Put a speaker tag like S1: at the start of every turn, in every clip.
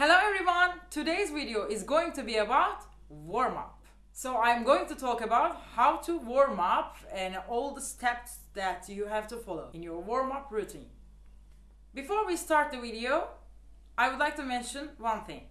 S1: Hello everyone! Today's video is going to be about warm up. So I'm going to talk about how to warm up and all the steps that you have to follow in your warm up routine. Before we start the video, I would like to mention one thing.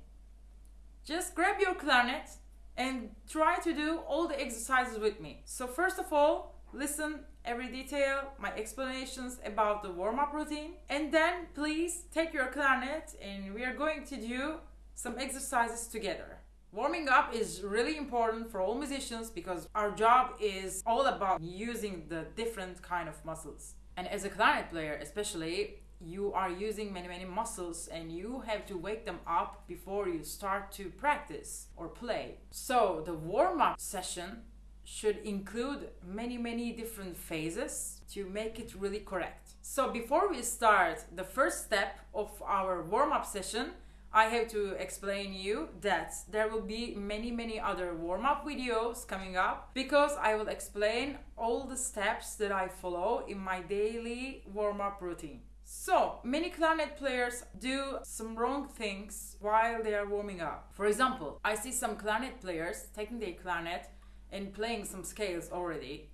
S1: Just grab your clarinet and try to do all the exercises with me. So first of all, listen every detail, my explanations about the warm-up routine. And then please take your clarinet and we are going to do some exercises together. Warming up is really important for all musicians because our job is all about using the different kind of muscles. And as a clarinet player especially, you are using many many muscles and you have to wake them up before you start to practice or play. So the warm-up session should include many many different phases to make it really correct. So before we start the first step of our warm-up session, I have to explain you that there will be many many other warm-up videos coming up because I will explain all the steps that I follow in my daily warm-up routine. So, many clarinet players do some wrong things while they are warming up. For example, I see some clarinet players taking their clarinet and playing some scales already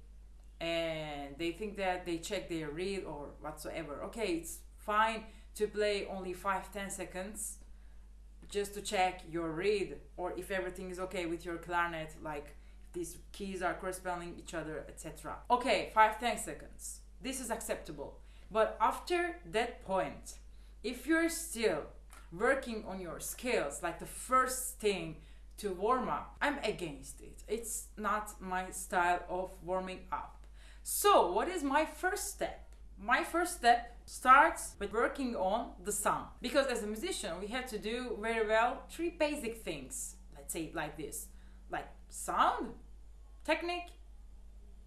S1: and they think that they check their reed or whatsoever. Okay it's fine to play only 5-10 seconds just to check your reed or if everything is okay with your clarinet like these keys are corresponding each other etc okay 5-10 seconds. This is acceptable. But after that point if you're still working on your scales like the first thing to warm up. I'm against it. It's not my style of warming up. So, what is my first step? My first step starts with working on the sound. Because as a musician, we have to do very well three basic things. Let's say it like this like sound, technique,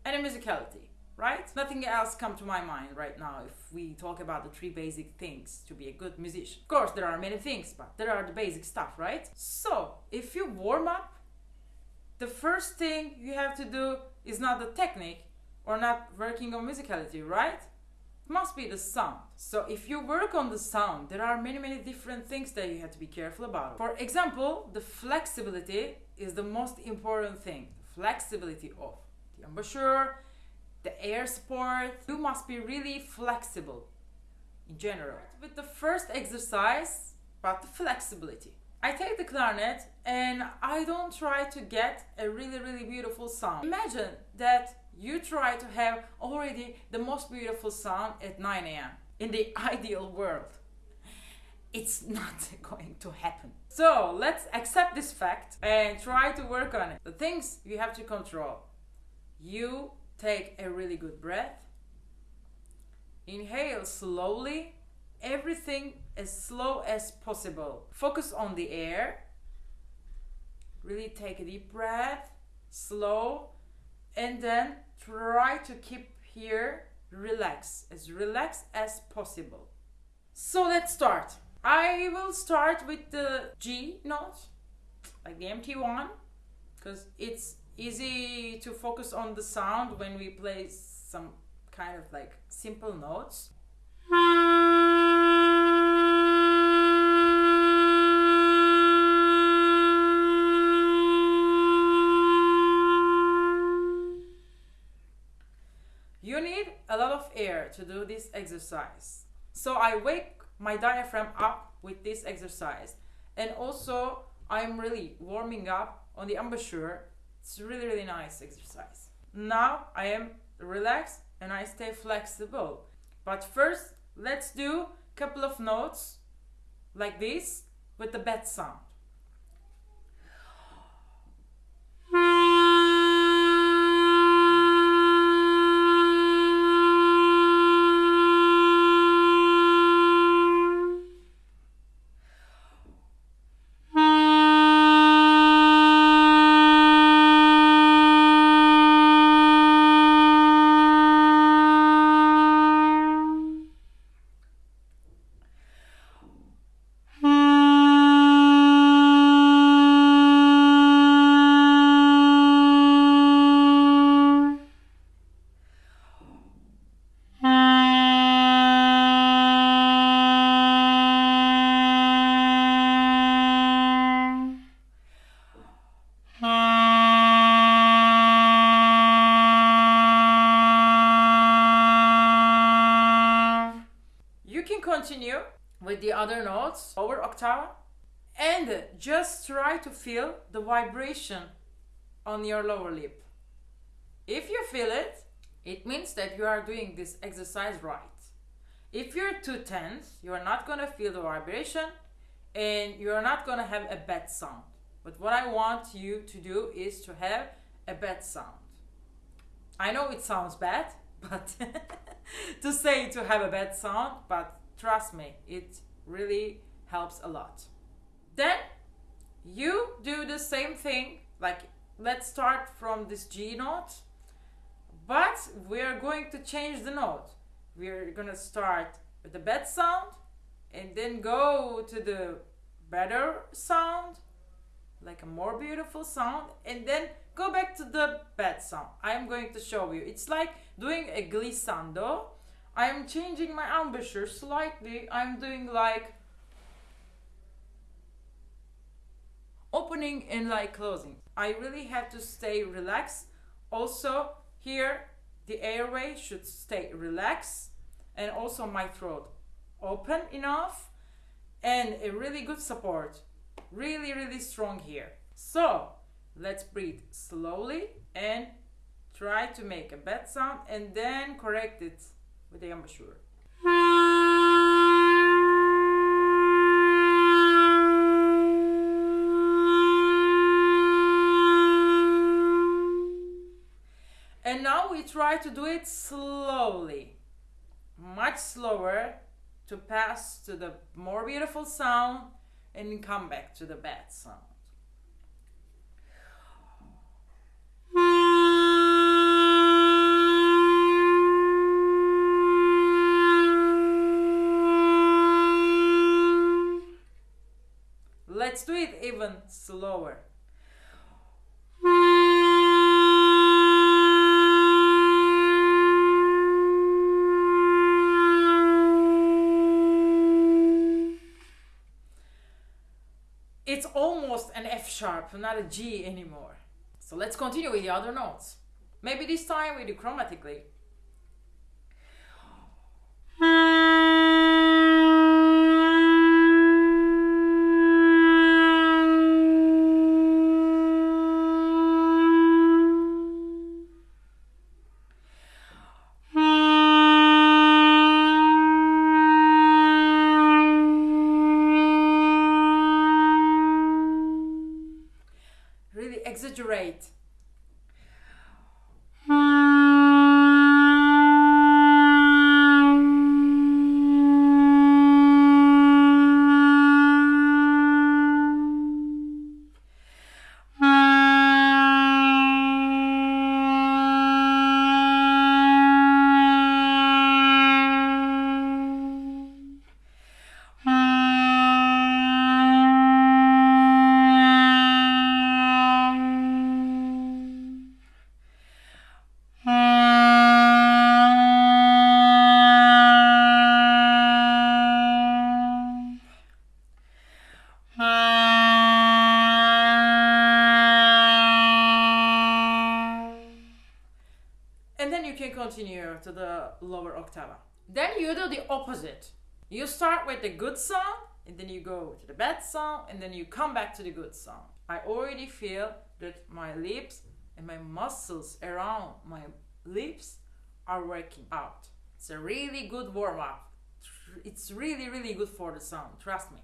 S1: and a musicality right? Nothing else come to my mind right now if we talk about the three basic things to be a good musician. Of course, there are many things, but there are the basic stuff, right? So, if you warm up, the first thing you have to do is not the technique or not working on musicality, right? It must be the sound. So if you work on the sound, there are many, many different things that you have to be careful about. For example, the flexibility is the most important thing. Flexibility of the embouchure, the air support. You must be really flexible in general. With the first exercise, about the flexibility. I take the clarinet and I don't try to get a really really beautiful sound. Imagine that you try to have already the most beautiful sound at 9 a.m. in the ideal world. It's not going to happen. So let's accept this fact and try to work on it. The things you have to control. You Take a really good breath. Inhale slowly, everything as slow as possible. Focus on the air. Really take a deep breath, slow, and then try to keep here relax, as relaxed as possible. So let's start. I will start with the G note, like the empty one, because it's easy to focus on the sound when we play some kind of like simple notes. You need a lot of air to do this exercise. So I wake my diaphragm up with this exercise. And also I'm really warming up on the embouchure it's really, really nice exercise. Now I am relaxed and I stay flexible. But first, let's do a couple of notes like this with the bed sound. Continue with the other notes over octave and just try to feel the vibration on your lower lip. If you feel it, it means that you are doing this exercise right. If you're too tense, you are not going to feel the vibration and you are not going to have a bad sound. But what I want you to do is to have a bad sound. I know it sounds bad, but to say to have a bad sound, but trust me, it really helps a lot. Then you do the same thing, like let's start from this G note, but we're going to change the note. We're gonna start with the bad sound and then go to the better sound, like a more beautiful sound, and then go back to the bad sound. I'm going to show you. It's like doing a glissando. I'm changing my embouchure slightly. I'm doing like opening and like closing. I really have to stay relaxed. Also here the airway should stay relaxed and also my throat open enough and a really good support. Really, really strong here. So let's breathe slowly and try to make a bad sound and then correct it with the embouchure. And now we try to do it slowly, much slower to pass to the more beautiful sound and come back to the bad sound. Even slower. It's almost an F sharp, not a G anymore. So let's continue with the other notes. Maybe this time we do chromatically. Continue to the lower octave. Then you do the opposite. You start with the good sound, and then you go to the bad sound, and then you come back to the good sound. I already feel that my lips and my muscles around my lips are working out. It's a really good warm up. It's really, really good for the sound, trust me.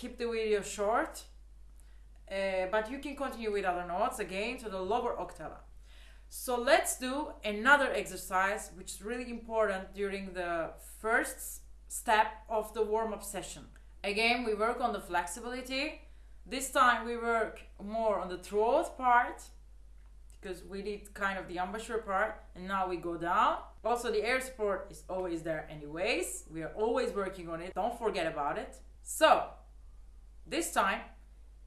S1: Keep the video short, uh, but you can continue with other notes again to the lower octava. So let's do another exercise which is really important during the first step of the warm-up session. Again, we work on the flexibility. This time we work more on the throat part because we did kind of the embouchure part and now we go down. Also the air support is always there anyways. We are always working on it. Don't forget about it. So this time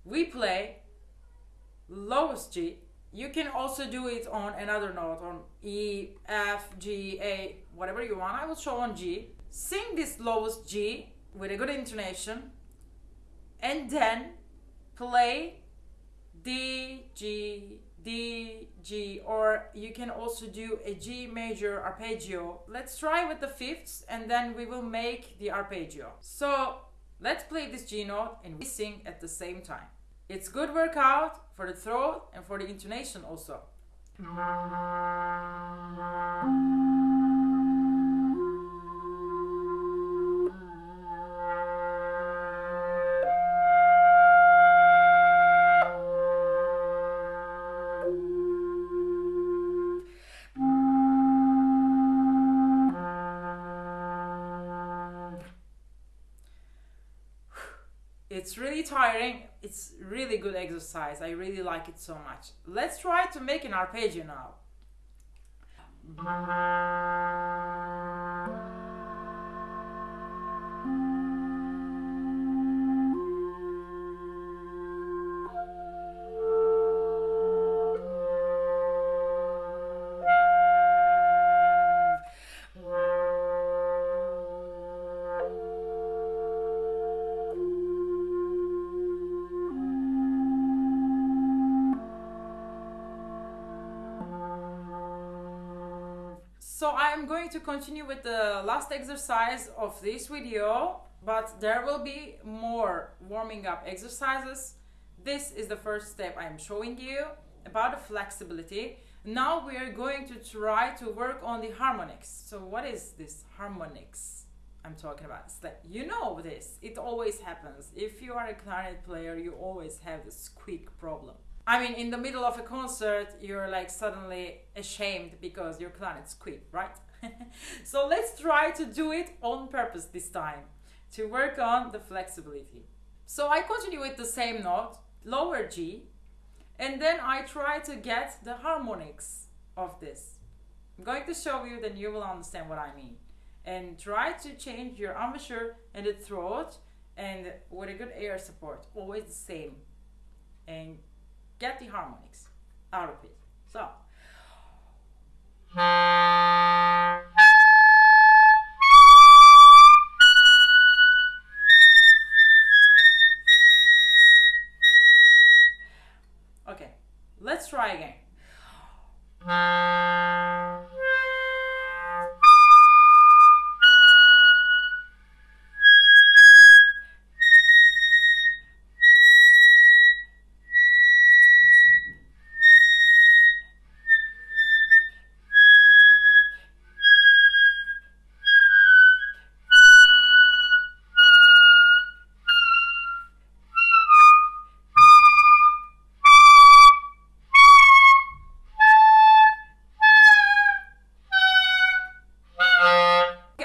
S1: we play lowest G. You can also do it on another note on E, F, G, A, whatever you want. I will show on G. Sing this lowest G with a good intonation and then play D, G, D, G, or you can also do a G major arpeggio. Let's try with the fifths and then we will make the arpeggio. So let's play this G note and we sing at the same time. It's good workout for the throat and for the intonation also. It's really tiring. It's really good exercise. I really like it so much. Let's try to make an arpeggio now I'm going to continue with the last exercise of this video, but there will be more warming up exercises. This is the first step I'm showing you about the flexibility. Now we are going to try to work on the harmonics. So what is this harmonics I'm talking about? It's like, you know this, it always happens. If you are a clarinet player, you always have this squeak problem. I mean, in the middle of a concert, you're like suddenly ashamed because your clarinet squeak, right? so let's try to do it on purpose this time to work on the flexibility. So I continue with the same note, lower G, and then I try to get the harmonics of this. I'm going to show you, then you will understand what I mean. And try to change your embouchure and the throat and with a good air support, always the same. And get the harmonics out of it. So. Let's try again.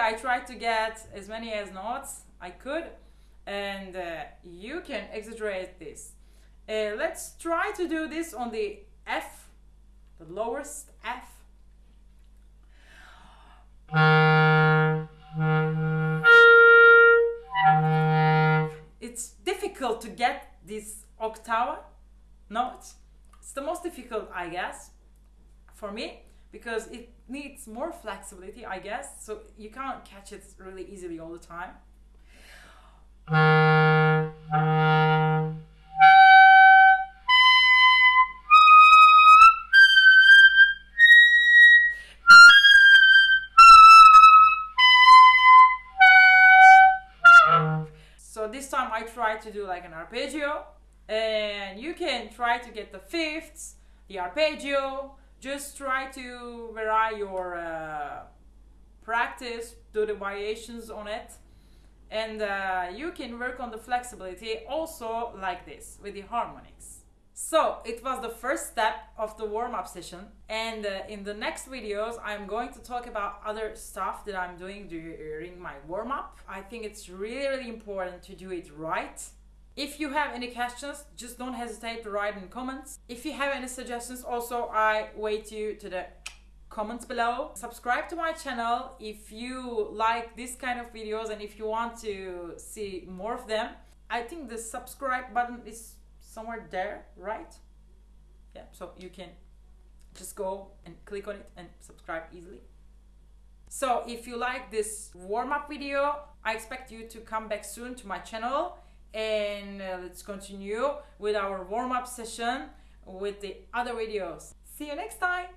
S1: I tried to get as many as notes I could and uh, you can exaggerate this. Uh, let's try to do this on the F, the lowest F. It's difficult to get this octave note. It's the most difficult, I guess, for me because it needs more flexibility, I guess. So you can't catch it really easily all the time. So this time I try to do like an arpeggio and you can try to get the fifths, the arpeggio, just try to vary your uh, practice, do the variations on it, and uh, you can work on the flexibility also like this with the harmonics. So it was the first step of the warm-up session and uh, in the next videos I'm going to talk about other stuff that I'm doing during my warm-up. I think it's really really important to do it right. If you have any questions, just don't hesitate to write in comments. If you have any suggestions also I wait you to the comments below. Subscribe to my channel if you like this kind of videos and if you want to see more of them. I think the subscribe button is somewhere there, right? Yeah, so you can just go and click on it and subscribe easily. So if you like this warm-up video, I expect you to come back soon to my channel and uh, let's continue with our warm-up session with the other videos. See you next time!